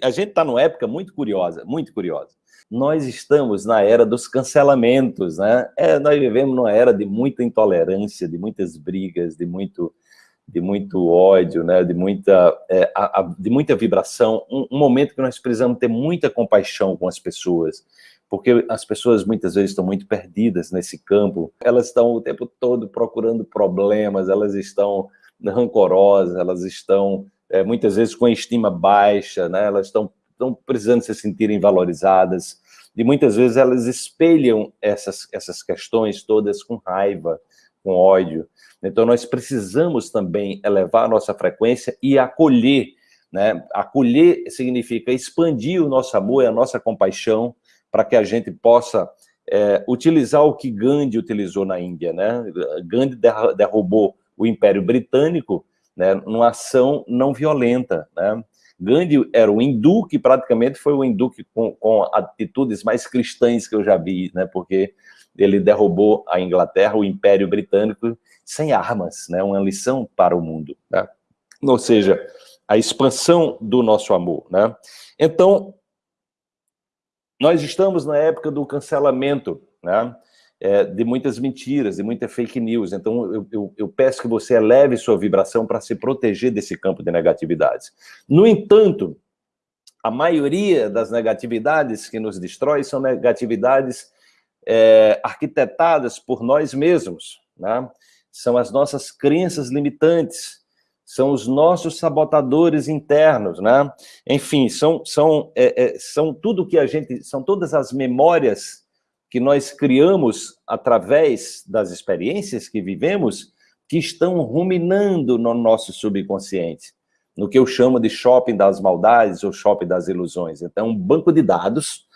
A gente está numa época muito curiosa, muito curiosa. Nós estamos na era dos cancelamentos, né? É, nós vivemos numa era de muita intolerância, de muitas brigas, de muito, de muito ódio, né? de, muita, é, a, a, de muita vibração. Um, um momento que nós precisamos ter muita compaixão com as pessoas, porque as pessoas muitas vezes estão muito perdidas nesse campo. Elas estão o tempo todo procurando problemas, elas estão rancorosas, elas estão é, muitas vezes com a estima baixa, né? elas estão, precisando se sentirem valorizadas, e muitas vezes elas espelham essas, essas questões todas com raiva, com ódio. Então nós precisamos também elevar a nossa frequência e acolher, né? Acolher significa expandir o nosso amor e a nossa compaixão para que a gente possa é, utilizar o que Gandhi utilizou na Índia, né? Gandhi derrubou o Império Britânico né, numa ação não violenta. Né? Gandhi era um hindu que praticamente foi o hindu que, com, com, atitudes mais cristãs que eu já vi, né, porque ele derrubou a Inglaterra, o Império Britânico, sem armas, né, uma lição para o mundo. Né? Ou seja, a expansão do nosso amor. Né? Então, nós estamos na época do cancelamento, né? É, de muitas mentiras, de muita fake news. Então, eu, eu, eu peço que você eleve sua vibração para se proteger desse campo de negatividades. No entanto, a maioria das negatividades que nos destrói são negatividades é, arquitetadas por nós mesmos, né? São as nossas crenças limitantes, são os nossos sabotadores internos, né? Enfim, são, são, é, é, são tudo que a gente, são todas as memórias que nós criamos através das experiências que vivemos, que estão ruminando no nosso subconsciente, no que eu chamo de shopping das maldades ou shopping das ilusões. Então, um banco de dados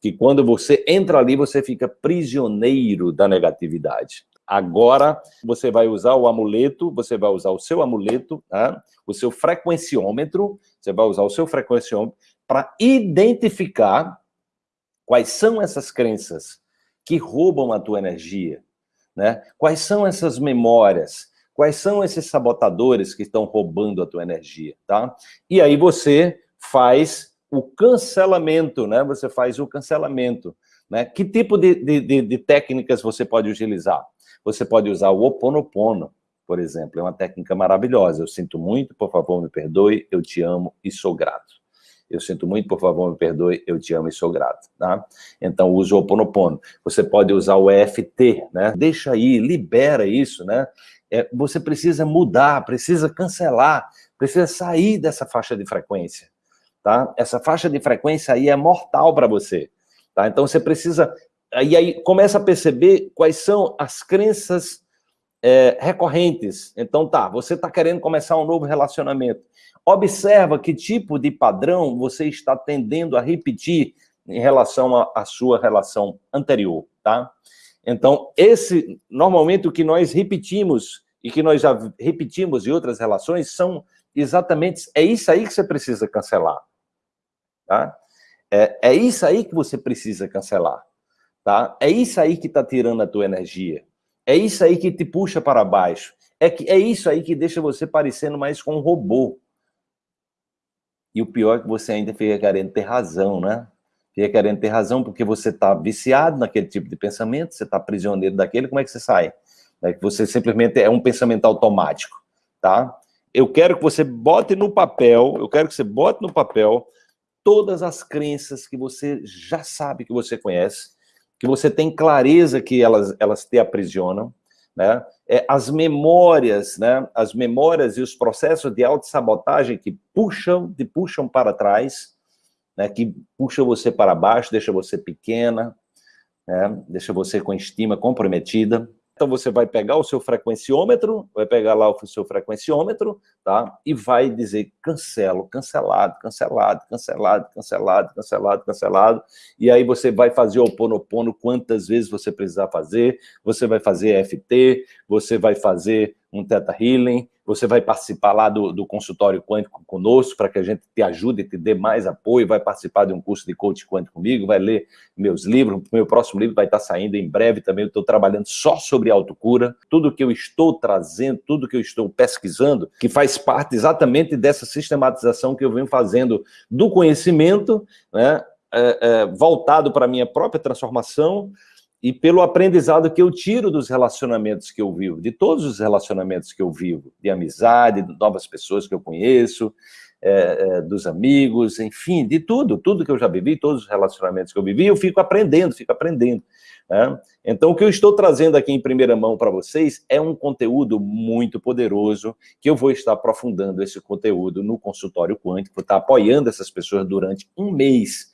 que quando você entra ali, você fica prisioneiro da negatividade. Agora, você vai usar o amuleto, você vai usar o seu amuleto, né? o seu frequenciômetro, você vai usar o seu frequenciômetro para identificar Quais são essas crenças que roubam a tua energia? Né? Quais são essas memórias? Quais são esses sabotadores que estão roubando a tua energia? Tá? E aí você faz o cancelamento, né? Você faz o cancelamento. Né? Que tipo de, de, de técnicas você pode utilizar? Você pode usar o Oponopono, por exemplo, é uma técnica maravilhosa. Eu sinto muito, por favor, me perdoe, eu te amo e sou grato eu sinto muito, por favor, me perdoe, eu te amo e sou grato, tá? Então, use o Oponopono. Você pode usar o EFT, né? Deixa aí, libera isso, né? É, você precisa mudar, precisa cancelar, precisa sair dessa faixa de frequência, tá? Essa faixa de frequência aí é mortal para você, tá? Então, você precisa... E aí, começa a perceber quais são as crenças é, recorrentes. Então, tá, você está querendo começar um novo relacionamento. Observa que tipo de padrão você está tendendo a repetir em relação à sua relação anterior, tá? Então, esse, normalmente, o que nós repetimos e que nós já repetimos em outras relações são exatamente, é isso aí que você precisa cancelar, tá? É, é isso aí que você precisa cancelar, tá? É isso aí que está tirando a tua energia. É isso aí que te puxa para baixo. É, que, é isso aí que deixa você parecendo mais com um robô. E o pior é que você ainda fica querendo ter razão, né? Fica querendo ter razão porque você está viciado naquele tipo de pensamento, você está prisioneiro daquele, como é que você sai? É que você simplesmente é um pensamento automático, tá? Eu quero que você bote no papel, eu quero que você bote no papel todas as crenças que você já sabe que você conhece, que você tem clareza que elas, elas te aprisionam, né? É, as memórias, né? As memórias e os processos de autossabotagem que puxam, te puxam para trás, né? Que puxam você para baixo, deixa você pequena, né? Deixa você com estima comprometida. Então você vai pegar o seu frequenciômetro, vai pegar lá o seu frequenciômetro, tá? E vai dizer cancelo, cancelado, cancelado, cancelado, cancelado, cancelado, cancelado. E aí você vai fazer o Ponopono quantas vezes você precisar fazer, você vai fazer FT, você vai fazer um Theta Healing, você vai participar lá do, do consultório quântico conosco, para que a gente te ajude, te dê mais apoio, vai participar de um curso de coach quântico comigo, vai ler meus livros, meu próximo livro vai estar saindo em breve também, eu estou trabalhando só sobre autocura, tudo que eu estou trazendo, tudo que eu estou pesquisando, que faz parte exatamente dessa sistematização que eu venho fazendo do conhecimento, né, é, é, voltado para a minha própria transformação, e pelo aprendizado que eu tiro dos relacionamentos que eu vivo, de todos os relacionamentos que eu vivo, de amizade, de novas pessoas que eu conheço, é, é, dos amigos, enfim, de tudo, tudo que eu já vivi, todos os relacionamentos que eu vivi, eu fico aprendendo, fico aprendendo. Né? Então, o que eu estou trazendo aqui em primeira mão para vocês é um conteúdo muito poderoso, que eu vou estar aprofundando esse conteúdo no consultório quântico, estar apoiando essas pessoas durante um mês,